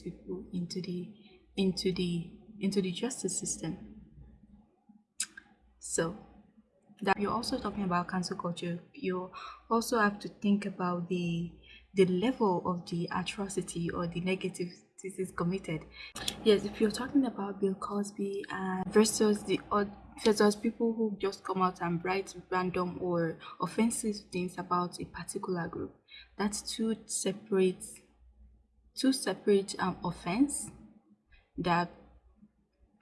people into the into the into the justice system. So that you're also talking about cancel culture you also have to think about the the level of the atrocity or the negative is committed. Yes if you're talking about bill cosby uh, versus the versus people who just come out and write random or offensive things about a particular group that's two separate two separate um, offense that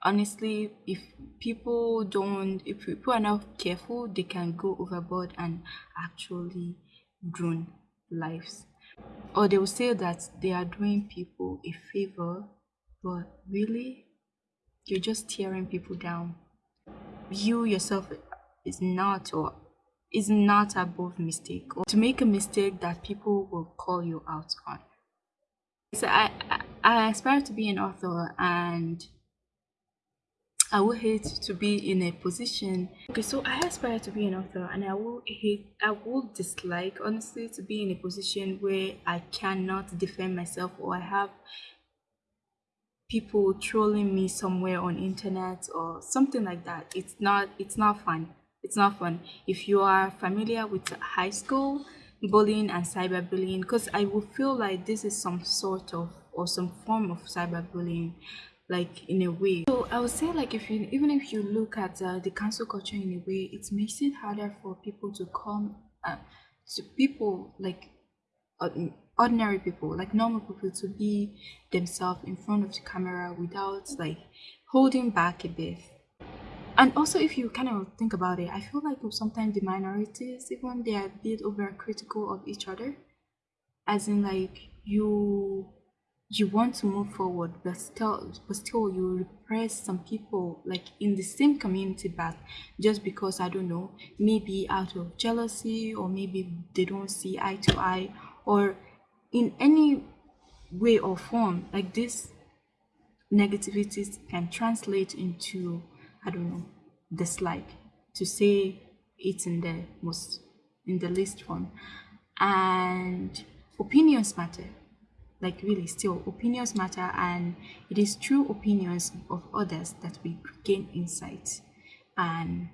honestly if people don't if people are not careful they can go overboard and actually ruin lives. Or they will say that they are doing people a favor but really you're just tearing people down. You yourself is not or is not above mistake. Or to make a mistake that people will call you out on so I, I, I aspire to be an author and I would hate to be in a position. Okay, so I aspire to be an author, and I will hate, I will dislike, honestly, to be in a position where I cannot defend myself or I have people trolling me somewhere on internet or something like that. It's not, it's not fun. It's not fun. If you are familiar with high school bullying and cyberbullying, because I will feel like this is some sort of or some form of cyberbullying like in a way. So i would say like if you even if you look at uh, the cancel culture in a way it makes it harder for people to come uh, to people like uh, ordinary people like normal people to be themselves in front of the camera without like holding back a bit and also if you kind of think about it i feel like sometimes the minorities even they are a bit over critical of each other. As in like you you want to move forward but still but still you repress some people like in the same community but just because i don't know maybe out of jealousy or maybe they don't see eye to eye or in any way or form like this negativities can translate into i don't know dislike to say it in the most in the least form. And opinions matter like really still opinions matter and it is through opinions of others that we gain insight and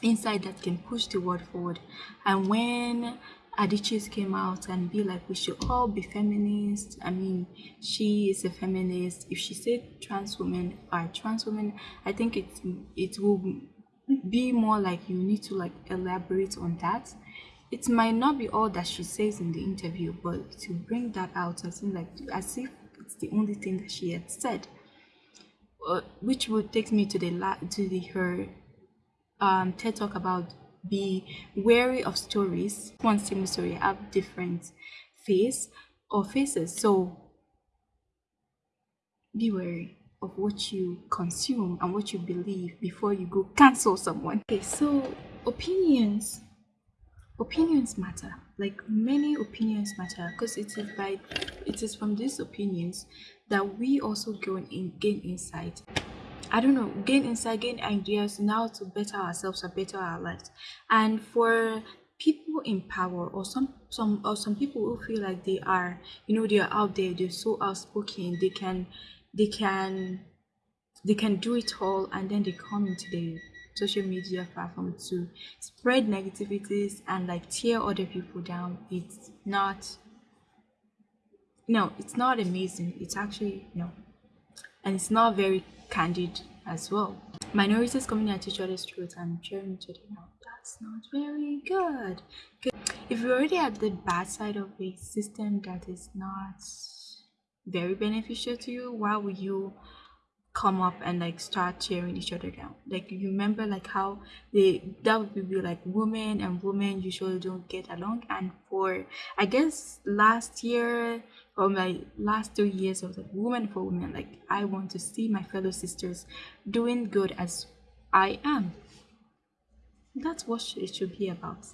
insight that can push the world forward. And when Adichie came out and be like we should all be feminists. I mean she is a feminist. If she said trans women are trans women i think it it will be more like you need to like elaborate on that. It might not be all that she says in the interview, but to bring that out as in like as if it's the only thing that she had said, uh, which would take me to the la- to the her um, TED talk about be wary of stories. One single story have different face or faces, so be wary of what you consume and what you believe before you go cancel someone. Okay, so opinions opinions matter like many opinions matter because it is by it is from these opinions that we also gain in gain insight i don't know gain insight gain ideas now to better ourselves or better our lives. And for people in power or some some or some people who feel like they are you know they are out there they're so outspoken they can they can they can do it all and then they come into the social media platform to spread negativities and like tear other people down. It's not no it's not amazing. It's actually no and it's not very candid as well. Minorities coming at each other's throats and cheering each other down that's not very good. If you're already at the bad side of a system that is not very beneficial to you why would you come up and like start tearing each other down. Like you remember like how they that would be like women and women usually don't get along. And for i guess last year or my last two years of like woman for women. Like i want to see my fellow sisters doing good as i am. That's what it should be about.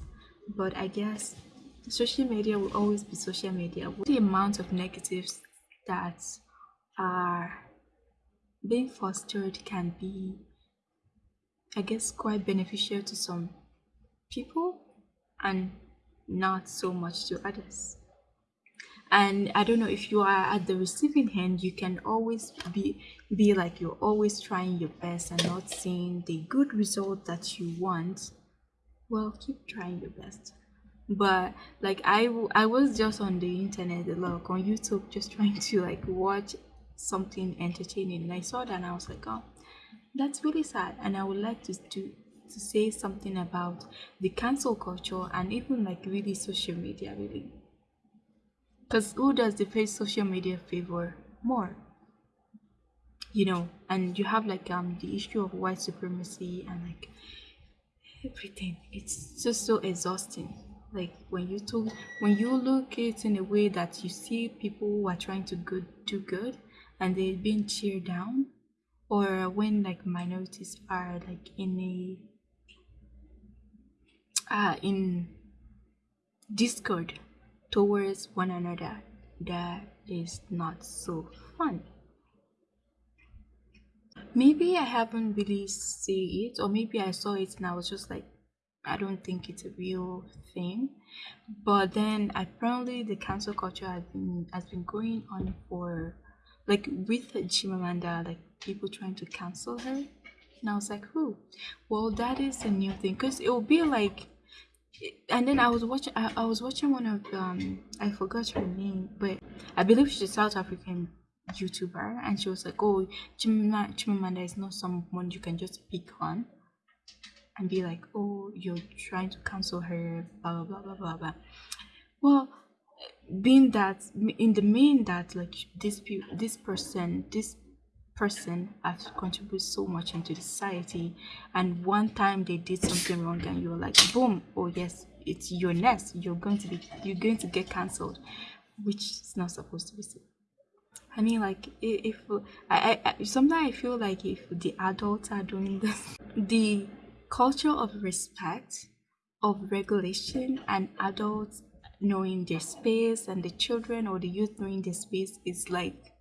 But i guess social media will always be social media. The amount of negatives that are being fostered can be, I guess, quite beneficial to some people and not so much to others. and i don't know if you are at the receiving end you can always be be like you're always trying your best and not seeing the good result that you want well keep trying your best but like I, I was just on the internet a lot on youtube just trying to like watch something entertaining. And i saw that and i was like oh that's really sad. And i would like to do to say something about the cancel culture and even like really social media really. Because who does the face social media favor? More. You know and you have like um the issue of white supremacy and like everything. It's just so exhausting. Like when you talk when you look it in a way that you see people who are trying to good do good and they're being cheered down or when like minorities are like in a uh in discord towards one another that is not so fun maybe i haven't really seen it or maybe i saw it and i was just like I don't think it's a real thing. But then apparently the cancel culture has been has been going on for like with Chimamanda, like people trying to cancel her. And I was like, who? Well, that is a new thing because it will be like. And then I was watching. I, I was watching one of um. I forgot her name, but I believe she's a South African YouTuber, and she was like, "Oh, Chimamanda, Chimamanda is not someone you can just pick on." and be like, oh, you're trying to cancel her, blah, blah, blah, blah, blah, blah. Well, being that, in the main that, like, this, this person, this person has contributed so much into the society, and one time they did something wrong, and you're like, boom, oh, yes, it's your nest, you're going to be, you're going to get cancelled, which is not supposed to be. I mean, like if, if I, I, sometimes I feel like if the adults are doing this, the culture of respect, of regulation, and adults knowing their space and the children or the youth knowing their space is like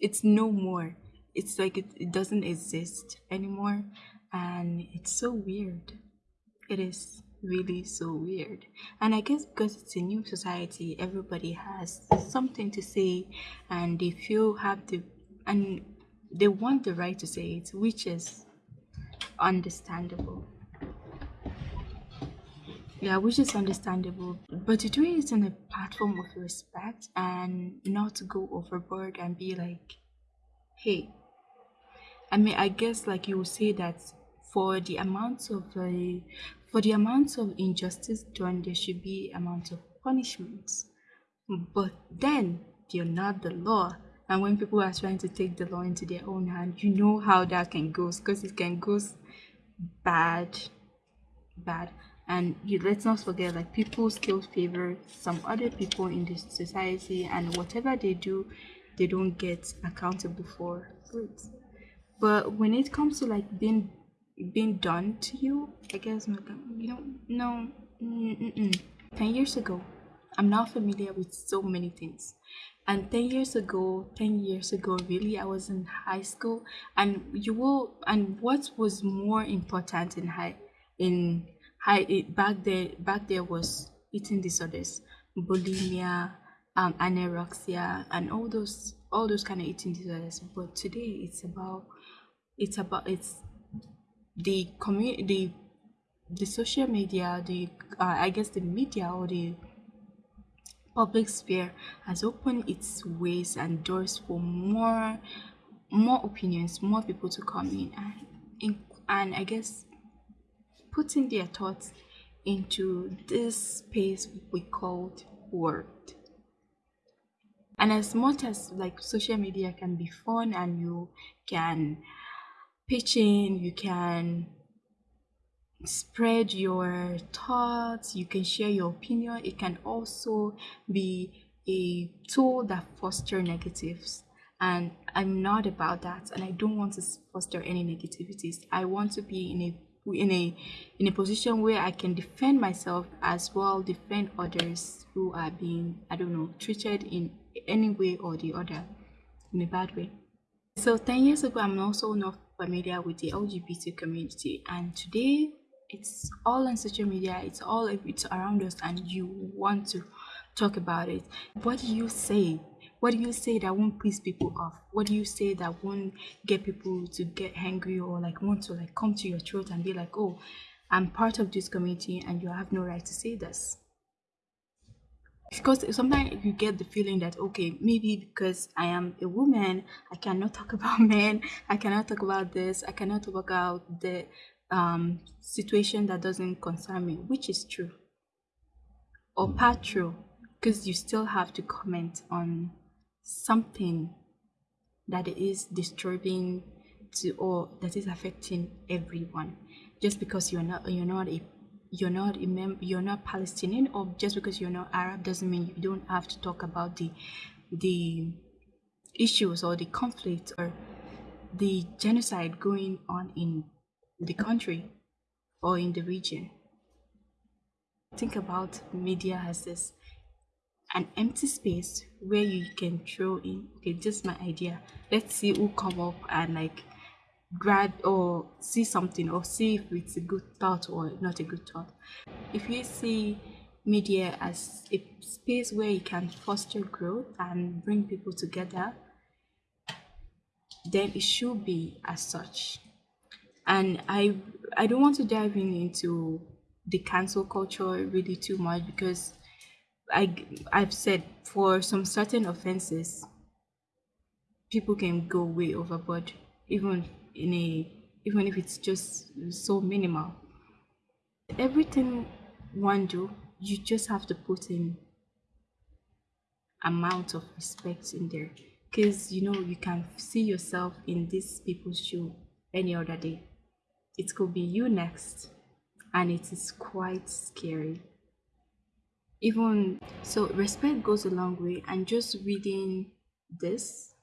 it's no more. It's like it, it doesn't exist anymore, and it's so weird. It is really so weird. And I guess because it's a new society, everybody has something to say and they feel have the and they want the right to say it, which is understandable. Yeah, which is understandable. But to do it on a platform of respect and not to go overboard and be like, hey, I mean, I guess like you would say that for the amount of uh, for the amount of injustice done, there should be amount of punishments. But then you're not the law. And when people are trying to take the law into their own hand, you know how that can go because it can go bad bad and you let's not forget like people still favor some other people in this society and whatever they do they don't get accountable for it but when it comes to like being being done to you i guess you know no mm -mm. 10 years ago i'm not familiar with so many things and 10 years ago 10 years ago really i was in high school and you will and what was more important in high in high it, back there back there was eating disorders bulimia um anorexia and all those all those kind of eating disorders. But today it's about it's about it's the community the the social media the uh, i guess the media or the public sphere has opened its ways and doors for more more opinions more people to come in. And and i guess putting their thoughts into this space we called world. And as much as like social media can be fun and you can pitch in you can spread your thoughts you can share your opinion it can also be a tool that foster negatives. And i'm not about that and i don't want to foster any negativities. I want to be in a in a in a position where i can defend myself as well defend others who are being i don't know treated in any way or the other in a bad way so 10 years ago i'm also not familiar with the lgbt community and today it's all on social media it's all it's around us and you want to talk about it. What do you say? What do you say that won't piss people off? What do you say that won't get people to get angry or like want to like come to your throat and be like, oh, I'm part of this community and you have no right to say this? Because sometimes you get the feeling that okay, maybe because I am a woman, I cannot talk about men, I cannot talk about this, I cannot talk about the um, situation that doesn't concern me, which is true or part true because you still have to comment on something that is disturbing to or that is affecting everyone just because you're not you're not a you're not a mem- you're not Palestinian or just because you're not Arab doesn't mean you don't have to talk about the the issues or the conflict or the genocide going on in the country or in the region. Think about media as this an empty space where you can throw in okay just my idea. Let's see who come up and like grab or see something or see if it's a good thought or not a good thought. If you see media as a space where you can foster growth and bring people together then it should be as such. And i i don't want to dive in into the cancel culture really too much because I I've said for some certain offenses, people can go way overboard, even in a even if it's just so minimal. Everything one do, you just have to put in amount of respect in there, because you know you can see yourself in these people's shoe any other day. It could be you next, and it is quite scary even so respect goes a long way and just reading this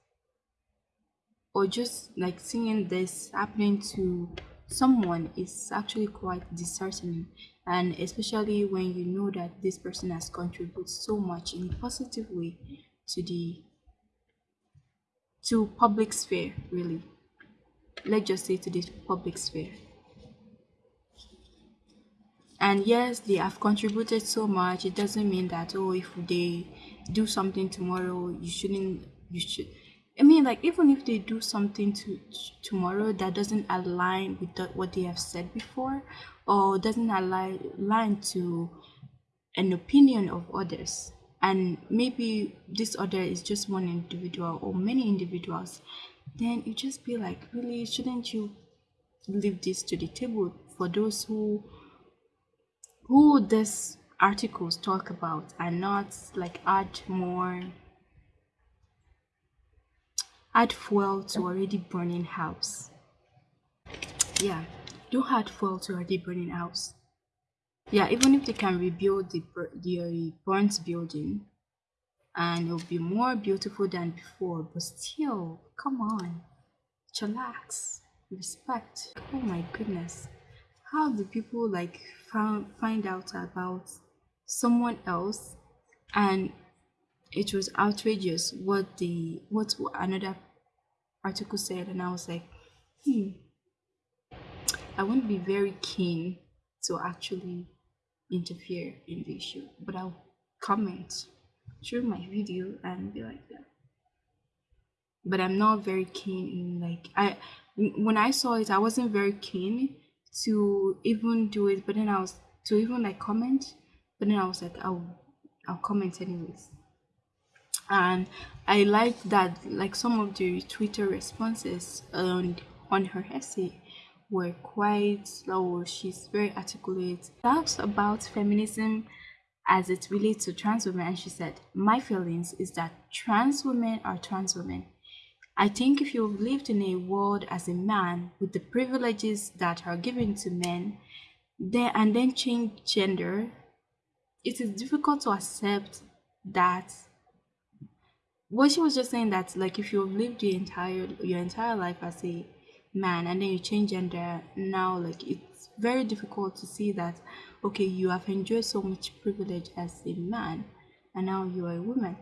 or just like seeing this happening to someone is actually quite disheartening. And especially when you know that this person has contributed so much in a positive way to the to public sphere really. Let's just say to the public sphere and yes they have contributed so much. It doesn't mean that oh if they do something tomorrow you shouldn't you should i mean like even if they do something to tomorrow that doesn't align with the, what they have said before or doesn't align, align to an opinion of others. And maybe this other is just one individual or many individuals then you just be like really shouldn't you leave this to the table for those who who these articles talk about and not like add more add fuel to already burning house. Yeah don't add fuel to already burning house. Yeah even if they can rebuild the, the burnt building and it'll be more beautiful than before but still come on. Chillax. Respect. Oh my goodness. How do people like found find out about someone else and it was outrageous what the what another article said and i was like hmm i won't be very keen to actually interfere in the issue but i'll comment through my video and be like that but i'm not very keen in like i when i saw it i wasn't very keen to even do it but then i was to even like comment but then i was like i'll i'll comment anyways. And i like that like some of the twitter responses on on her essay were quite slow she's very articulate talks about feminism as it relates to trans women and she said my feelings is that trans women are trans women I think if you've lived in a world as a man with the privileges that are given to men, then and then change gender, it is difficult to accept that. What she was just saying that like if you've lived your entire your entire life as a man and then you change gender now like it's very difficult to see that okay you have enjoyed so much privilege as a man and now you are a woman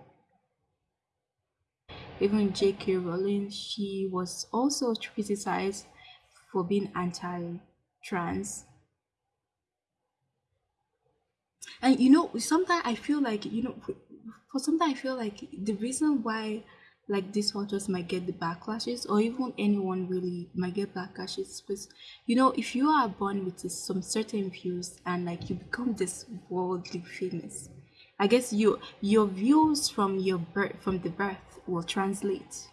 even J.K. Rowling, she was also criticized for being anti-trans. and you know sometimes i feel like you know for sometimes i feel like the reason why like these authors might get the backlashes or even anyone really might get backlashes because you know if you are born with some certain views and like you become this worldly famous i guess you your views from your birth from the birth will translate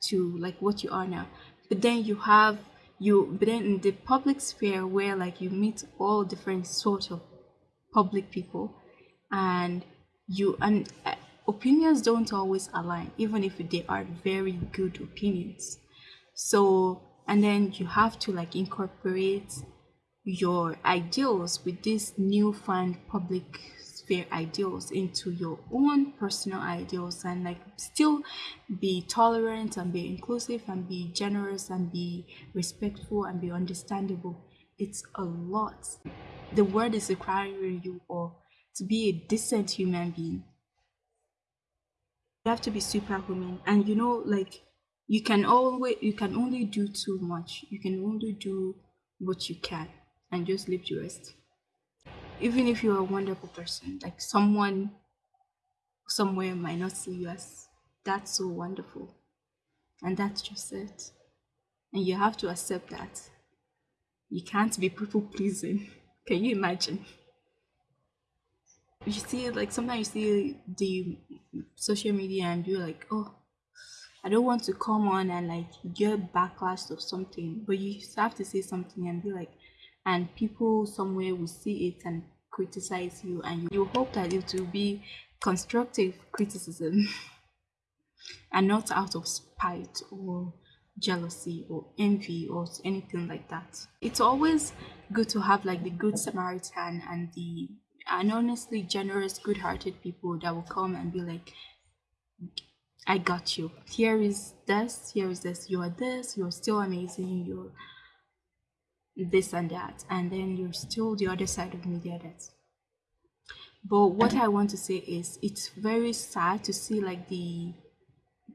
to like what you are now. But then you have you but then in the public sphere where like you meet all different sort of public people and you and uh, opinions don't always align even if they are very good opinions. So and then you have to like incorporate your ideals with these newfound public sphere ideals into your own personal ideals and like still be tolerant and be inclusive and be generous and be respectful and be understandable. It's a lot. The world is requiring you or to be a decent human being. You have to be superhuman. And you know like you can always you can only do too much. You can only do what you can and just leave the rest even if you're a wonderful person like someone somewhere might not see you as that's so wonderful. And that's just it. And you have to accept that you can't be people pleasing. Can you imagine? You see like sometimes you see the social media and you're like oh I don't want to come on and like get backlash of something, but you have to say something and be like, and people somewhere will see it and criticize you, and you, hope that it will be constructive criticism and not out of spite or jealousy or envy or anything like that. It's always good to have like the good Samaritan and the and honestly generous, good hearted people that will come and be like, I got you. Here is this, here is this, you are this, you're still amazing, you're this and that, and then you're still the other side of me, the others. But what I want to say is it's very sad to see like the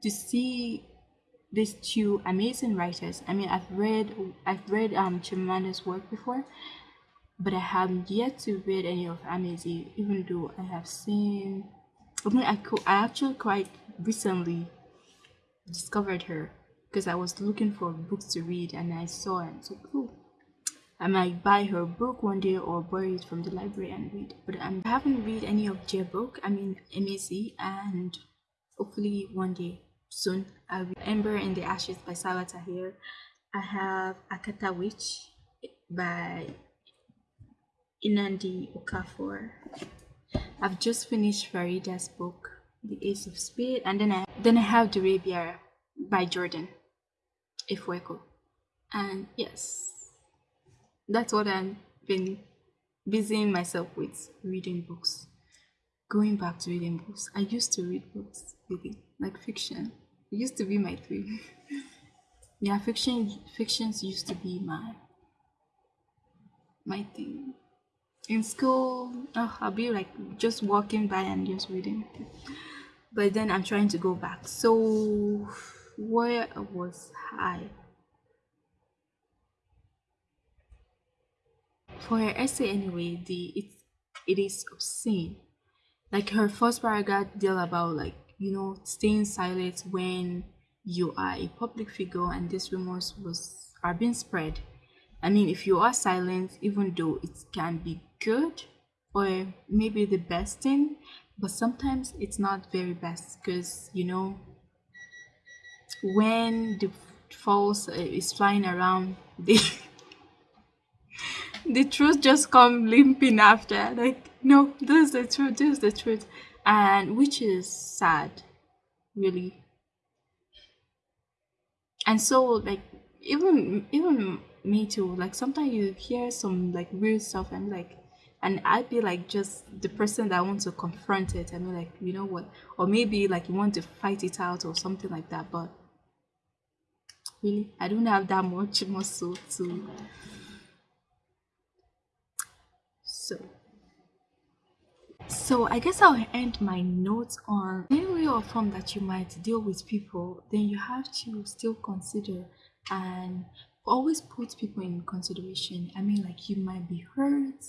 to see these two amazing writers. I mean I've read I've read um Chimanda's work before, but I haven't yet to read any of Emezi, even though I have seen I mean I co- I actually quite recently discovered her because I was looking for books to read and I saw it. So cool. I might buy her book one day or borrow it from the library and read. But I haven't read any of their book. I mean MAC and hopefully one day soon I'll read Ember in the Ashes by Sabaa Tahir. I have Akata Witch by Nnedi Okafor. I've just finished Farida's book, The Ace of Spades, and then I then I have Durabia by Jordan Ifueko. And yes, that's what I've been busying myself with reading books. Going back to reading books. I used to read books, really, like fiction. It used to be my thing. yeah, fiction fictions used to be my my thing. In school, oh, I'll be like just walking by and just reading. But then I'm trying to go back. So where was I? For her essay anyway the it it is obscene. Like her first paragraph deal about like you know staying silent when you are a public figure and these rumors was are being spread. I mean if you are silent even though it can be good or maybe the best thing but sometimes it's not very best because you know when the false uh, is flying around the the truth just come limping after like no this is the truth this is the truth and which is sad really and so like even even me too like sometimes you hear some like weird stuff and like and I'd be like just the person that wants to confront it and be like, you know what? Or maybe like you want to fight it out or something like that. But really, I don't have that much muscle to so so i guess i'll end my notes on any way or form that you might deal with people then you have to still consider and always put people in consideration i mean like you might be hurt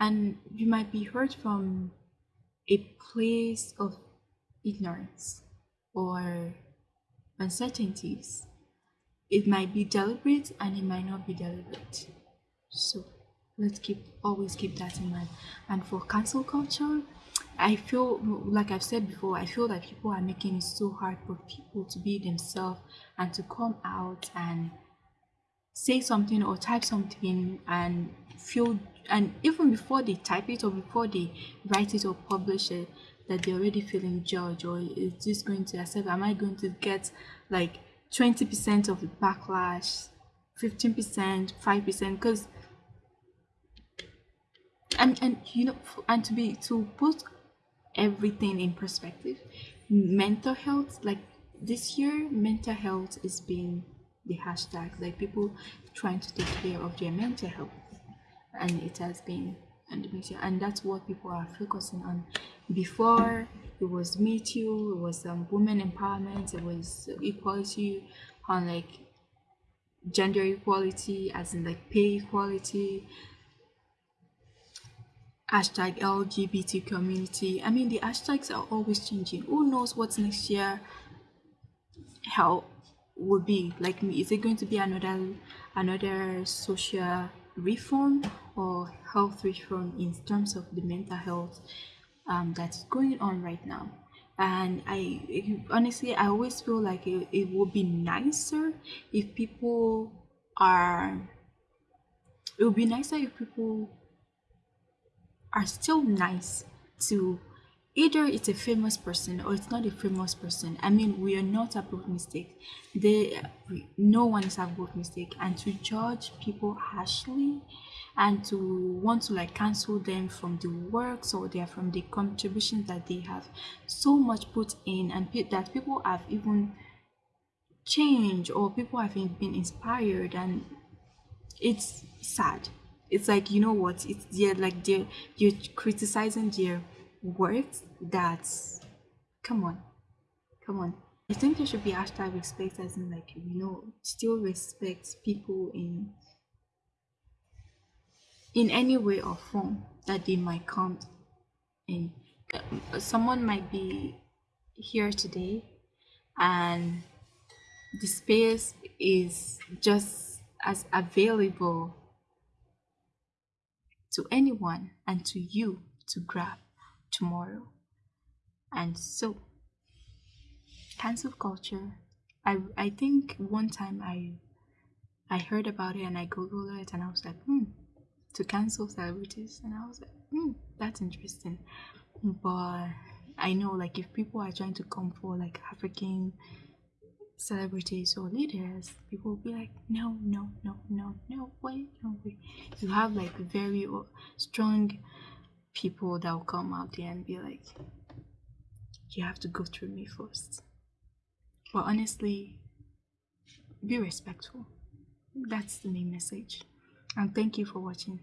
and you might be hurt from a place of ignorance or uncertainties. It might be deliberate and it might not be deliberate. So let's keep always keep that in mind. And for cancel culture, I feel like I've said before, I feel that people are making it so hard for people to be themselves and to come out and say something or type something and feel and even before they type it or before they write it or publish it that they're already feeling judged or is this going to accept am i going to get like 20% of the backlash 15% 5% because and and you know and to be to put everything in perspective mental health like this year mental health is being the hashtag like people trying to take care of their mental health. And it has been and and that's what people are focusing on. Before it was me too it was um, women empowerment it was equality on like gender equality as in like pay equality hashtag lgbt community. I mean the hashtags are always changing. Who knows what's next year how will be? Like me, is it going to be another another social reform or health reform in terms of the mental health um, that's going on right now? And i honestly i always feel like it, it would be nicer if people are it would be nicer if people are still nice to either it's a famous person or it's not a famous person. I mean we are not above mistake they no one is above mistake and to judge people harshly and to want to like cancel them from the works or they're from the contributions that they have so much put in and that people have even changed or people have been inspired and it's sad it's like you know what? It's they're like they're you're criticizing their words that's come on. Come on. I think there should be hashtag respect as in like you know still respect people in in any way or form that they might come in. Uh, someone might be here today and the space is just as available to anyone and to you to grab tomorrow. And so, cancel culture. I I think one time I I heard about it and I googled it and I was like, hmm, to cancel celebrities, and I was like, hmm, that's interesting. But I know like if people are trying to come for like African celebrities or leaders, people will be like, no, no, no, no, no way, no way. You have like very uh, strong people that will come out there and be like, you have to go through me first. But honestly, be respectful. That's the main message. And thank you for watching.